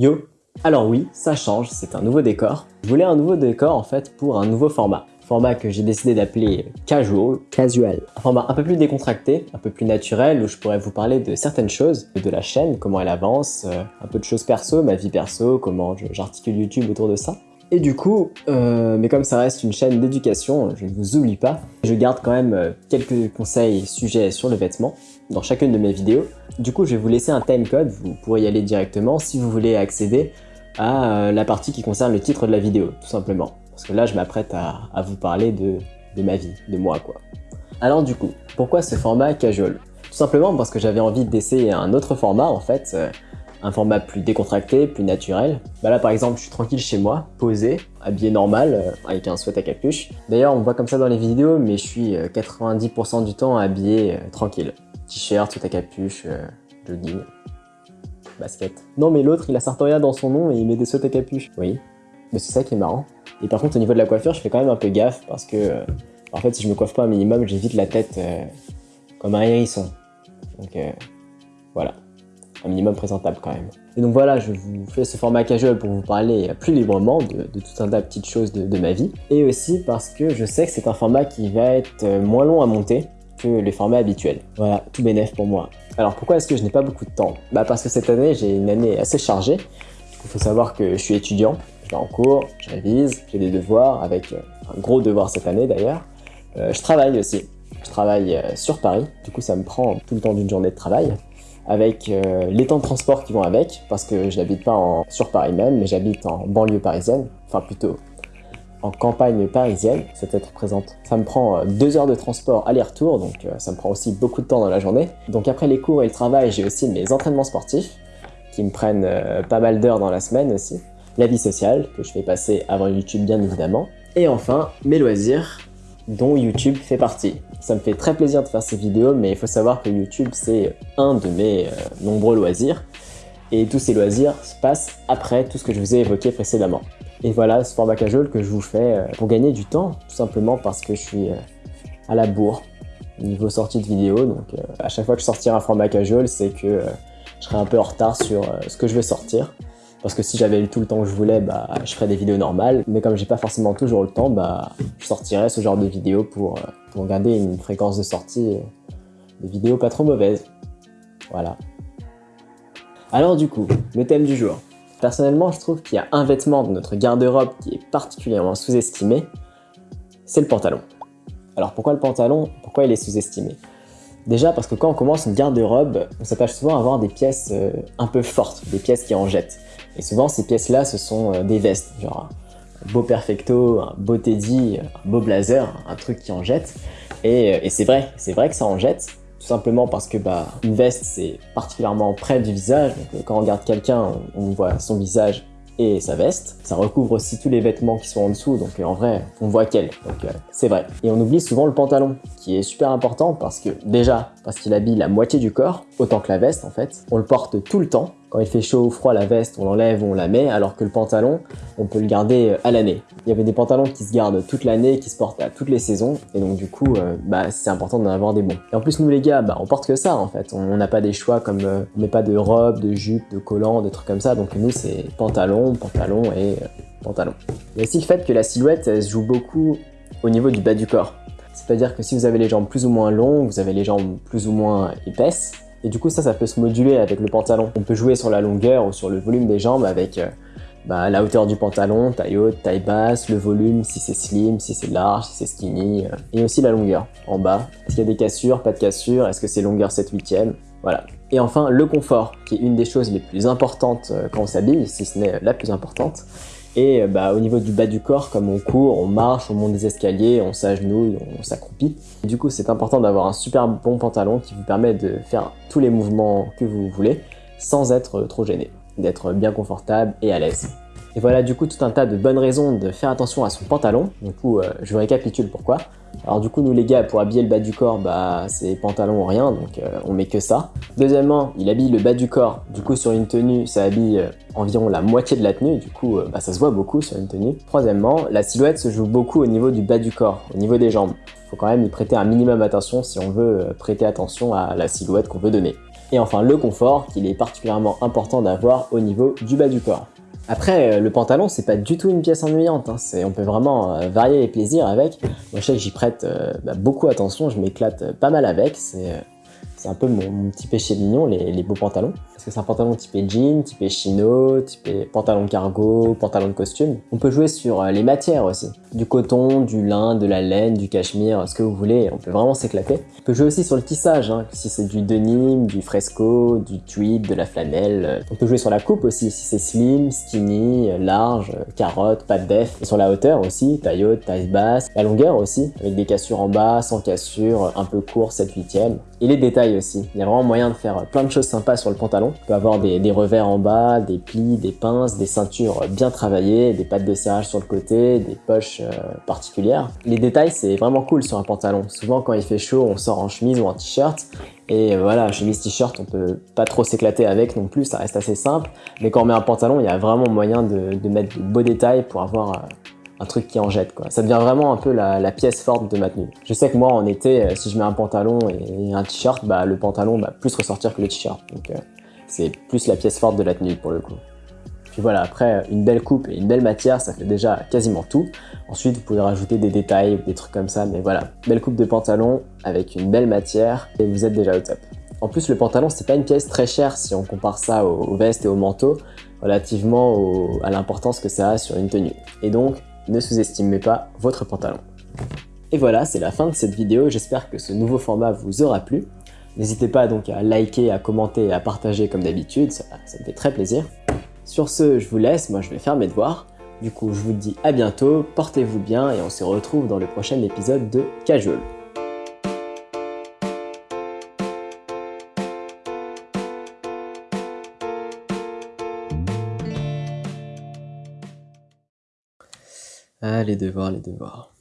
Yo Alors oui, ça change, c'est un nouveau décor. Je voulais un nouveau décor en fait pour un nouveau format. Format que j'ai décidé d'appeler casual. Casual. Un format un peu plus décontracté, un peu plus naturel, où je pourrais vous parler de certaines choses, de la chaîne, comment elle avance, euh, un peu de choses perso, ma vie perso, comment j'articule YouTube autour de ça. Et du coup, euh, mais comme ça reste une chaîne d'éducation, je ne vous oublie pas, je garde quand même euh, quelques conseils sujets sur le vêtement dans chacune de mes vidéos. Du coup, je vais vous laisser un timecode, vous pourrez y aller directement si vous voulez accéder à euh, la partie qui concerne le titre de la vidéo, tout simplement. Parce que là, je m'apprête à, vous parler de, de ma vie, de moi quoi. Alors du coup, pourquoi ce format casual? Tout simplement parce que j'avais envie d'essayer un autre format en fait, un format plus décontracté, plus naturel. Bah là par exemple, je suis tranquille chez moi, posé, habillé normal, euh, avec un sweat à capuche. D'ailleurs, on voit comme ça dans les vidéos, mais je suis 90% euh, du temps habillé euh, tranquille. T-shirt, sweat à capuche, jogging, basket. Non mais l'autre, il a Sartoria dans son nom et il met des sweats à capuche. Oui, mais c'est ça qui est marrant. Et par contre, au niveau de la coiffure, je fais quand même un peu gaffe parce que, en fait, si je me coiffe pas un minimum, j'évite la tête comme un hérisson. Donc, voilà un minimum présentable quand même. Et donc voilà, je vous fais ce format casual pour vous parler plus librement de, tout un tas de petites choses de, ma vie. Et aussi parce que je sais que c'est un format qui va être euh, moins long à monter que les formats habituels. Voilà, tout bénef pour moi. Alors pourquoi est-ce que je n'ai pas beaucoup de temps? Bah parce que cette année, j'ai une année assez chargée. Il faut savoir que je suis étudiant, je vais en cours, je révise, j'ai des devoirs, avec euh, un gros devoir cette année d'ailleurs. Euh, je travaille aussi, je travaille sur Paris, du coup ça me prend tout le temps d'une journée de travail avec euh, les temps de transport qui vont avec, parce que je n'habite pas en, sur Paris même, mais j'habite en banlieue parisienne, enfin plutôt en campagne parisienne, cette être présente. Ça me prend euh, deux heures de transport aller-retour, donc euh, ça me prend aussi beaucoup de temps dans la journée. Donc après les cours et le travail, j'ai aussi mes entraînements sportifs, qui me prennent pas mal d'heures dans la semaine aussi. La vie sociale, que je fais passer avant YouTube bien évidemment. Et enfin, mes loisirs, dont YouTube fait partie. Ça me fait très plaisir de faire ces vidéos, mais il faut savoir que YouTube, c'est un de mes euh, nombreux loisirs. Et tous ces loisirs se passent après tout ce que je vous ai évoqué précédemment. Et voilà ce format casual que je vous fais euh, pour gagner du temps, tout simplement parce que je suis euh, à la bourre niveau sortie de vidéo. Donc à chaque fois que je sortirai un format casual, c'est que je serai un peu en retard sur ce que je vais sortir. Parce que si j'avais eu tout le temps que je voulais, bah, je ferais des vidéos normales. Mais comme j'ai pas forcément toujours le temps, bah, je sortirais ce genre de vidéos pour, euh, pour garder une fréquence de sortie de vidéos pas trop mauvaise. Voilà. Alors du coup, le thème du jour. Personnellement, je trouve qu'il y a un vêtement de notre garde-robe qui est particulièrement sous-estimé, c'est le pantalon. Alors pourquoi le pantalon? Pourquoi il est sous-estimé? Déjà parce que quand on commence une garde-robe, on s'attache souvent à avoir des pièces euh, un peu fortes, des pièces qui en jettent. Et souvent, ces pièces-là, ce sont euh, des vestes, genre un beau perfecto, un beau teddy, un beau blazer, un truc qui en jette. Et, euh, et c'est vrai, c'est vrai que ça en jette, tout simplement parce que bah, une veste, c'est particulièrement près du visage. Donc, quand on regarde quelqu'un, on voit son visage et sa veste. Ça recouvre aussi tous les vêtements qui sont en dessous, donc en vrai, on voit qu'elle. Donc c'est vrai. Et on oublie souvent le pantalon, qui est super important parce que déjà, parce qu'il habille la moitié du corps, autant que la veste en fait. On le porte tout le temps, quand il fait chaud ou froid, la veste, on l'enlève, on la met, alors que le pantalon, on peut le garder euh, à l'année. Il y avait des pantalons qui se gardent toute l'année, qui se portent à toutes les saisons, et donc du coup, euh, bah, c'est important d'en avoir des bons. Et en plus, nous les gars, bah, on porte que ça en fait. On n'a pas des choix comme, euh, on met pas de robe, de jupe, de collant, des trucs comme ça, donc nous c'est pantalon, pantalon et pantalon. Il y a aussi le fait que la silhouette, se joue beaucoup au niveau du bas du corps. C'est-à-dire que si vous avez les jambes plus ou moins longues, vous avez les jambes plus ou moins épaisses, et du coup, ça, ça peut se moduler avec le pantalon. On peut jouer sur la longueur ou sur le volume des jambes avec euh, bah, la hauteur du pantalon, taille haute, taille basse, le volume, si c'est slim, si c'est large, si c'est skinny, euh, et aussi la longueur en bas. Est-ce qu'il y a des cassures, pas de cassures, est-ce que c'est longueur 7 8 e Voilà. Et enfin, le confort, qui est une des choses les plus importantes euh, quand on s'habille, si ce n'est la plus importante. Et bah, au niveau du bas du corps, comme on court, on marche, on monte des escaliers, on s'agenouille, on s'accroupit. Du coup, c'est important d'avoir un super bon pantalon qui vous permet de faire tous les mouvements que vous voulez sans être trop gêné, d'être bien confortable et à l'aise. Et voilà du coup tout un tas de bonnes raisons de faire attention à son pantalon. Du coup, euh, je récapitule pourquoi. Alors du coup, nous les gars, pour habiller le bas du corps, bah c'est pantalon ou rien, donc euh, on met que ça. Deuxièmement, il habille le bas du corps. Du coup, sur une tenue, ça habille euh, environ la moitié de la tenue. Du coup, bah, ça se voit beaucoup sur une tenue. Troisièmement, la silhouette se joue beaucoup au niveau du bas du corps, au niveau des jambes. Faut quand même y prêter un minimum attention si on veut prêter attention à la silhouette qu'on veut donner. Et enfin le confort qu'il est particulièrement important d'avoir au niveau du bas du corps. Après, euh, le pantalon, c'est pas du tout une pièce ennuyante. Hein. On peut vraiment euh, varier les plaisirs avec. Moi, je sais que j'y prête euh, bah, beaucoup attention. Je m'éclate pas mal avec. C'est un peu mon, petit péché mignon, les, beaux pantalons. Parce que c'est un pantalon typé jean, typé chino, typé pantalon cargo, pantalon de costume. On peut jouer sur les matières aussi. Du coton, du lin, de la laine, du cachemire, ce que vous voulez. On peut vraiment s'éclater. On peut jouer aussi sur le tissage, hein, si c'est du denim, du fresco, du tweed, de la flanelle. On peut jouer sur la coupe aussi, si c'est slim, skinny, large, carotte, pas de def. Et sur la hauteur aussi, taille haute, taille basse. La longueur aussi, avec des cassures en bas, sans cassure, un peu court, 7 8 e Et les détails aussi. Il y a vraiment moyen de faire plein de choses sympas sur le pantalon. On peut avoir des, revers en bas, des plis, des pinces, des ceintures bien travaillées, des pattes de serrage sur le côté, des poches euh, particulières. Les détails, c'est vraiment cool sur un pantalon. Souvent, quand il fait chaud, on sort en chemise ou en t-shirt. Et euh, voilà, chemise t-shirt, on peut pas trop s'éclater avec non plus, ça reste assez simple. Mais quand on met un pantalon, il y a vraiment moyen de, mettre de beaux détails pour avoir euh, un truc qui en jette quoi. Ça devient vraiment un peu la, pièce forte de ma tenue. Je sais que moi en été, si je mets un pantalon et un t-shirt, bah le pantalon va plus ressortir que le t-shirt. Donc c'est plus la pièce forte de la tenue pour le coup. Puis voilà, après une belle coupe et une belle matière, ça fait déjà quasiment tout. Ensuite, vous pouvez rajouter des détails ou des trucs comme ça, mais voilà, belle coupe de pantalon avec une belle matière et vous êtes déjà au top. En plus, le pantalon, c'est pas une pièce très chère si on compare ça aux, vestes et aux manteaux, relativement à l'importance que ça a sur une tenue. Et donc, ne sous-estimez pas votre pantalon. Et voilà, c'est la fin de cette vidéo, j'espère que ce nouveau format vous aura plu. N'hésitez pas donc à liker, à commenter et à partager comme d'habitude, ça, me fait très plaisir. Sur ce, je vous laisse, moi je vais faire mes devoirs. Du coup, je vous dis à bientôt, portez-vous bien et on se retrouve dans le prochain épisode de Casual. Ah, les devoirs, les devoirs.